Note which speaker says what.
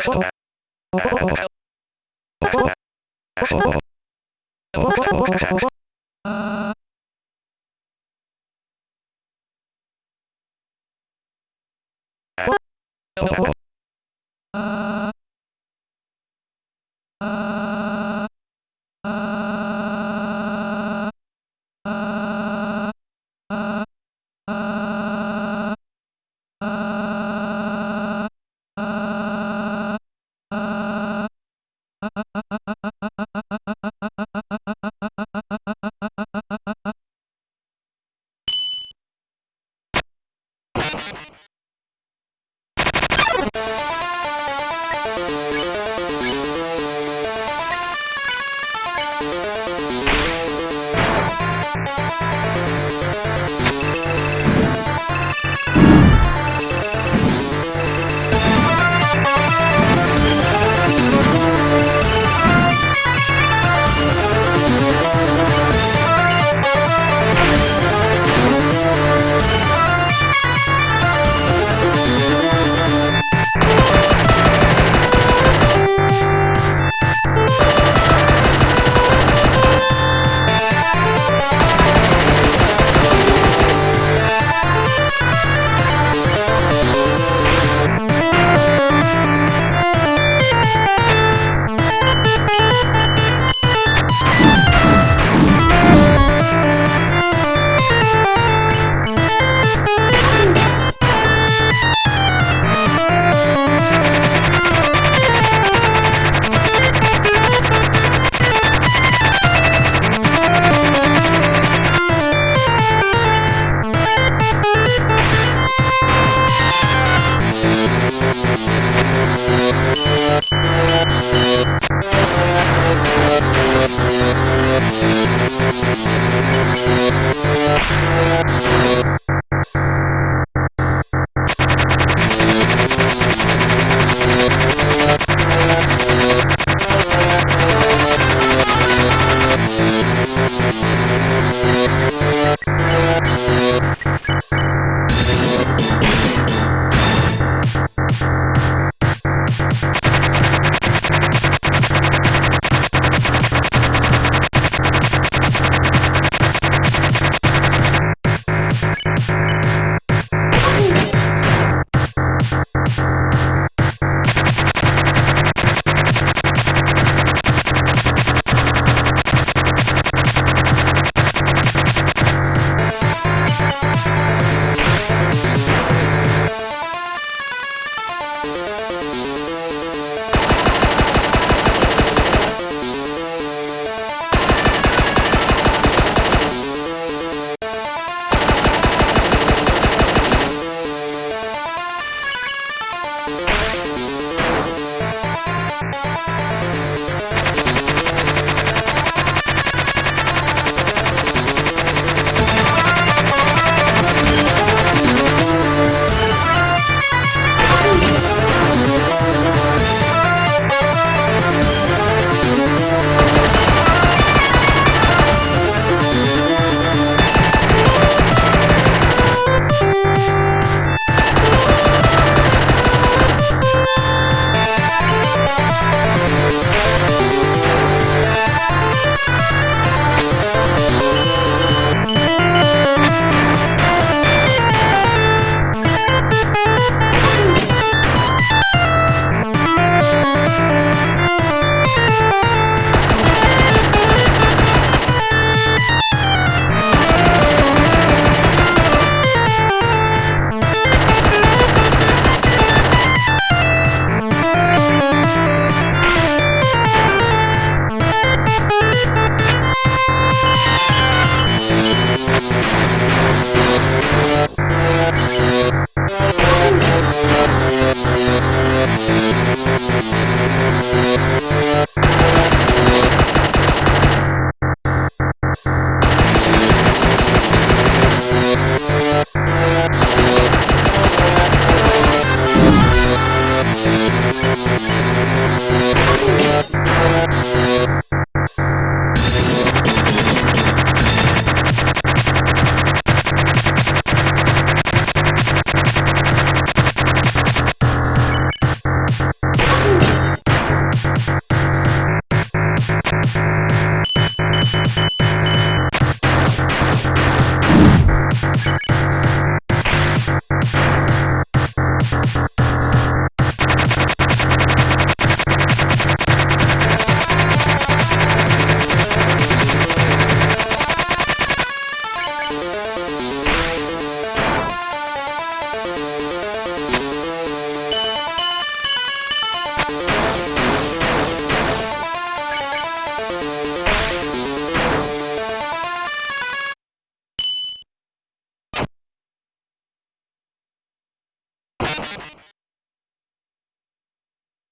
Speaker 1: そう。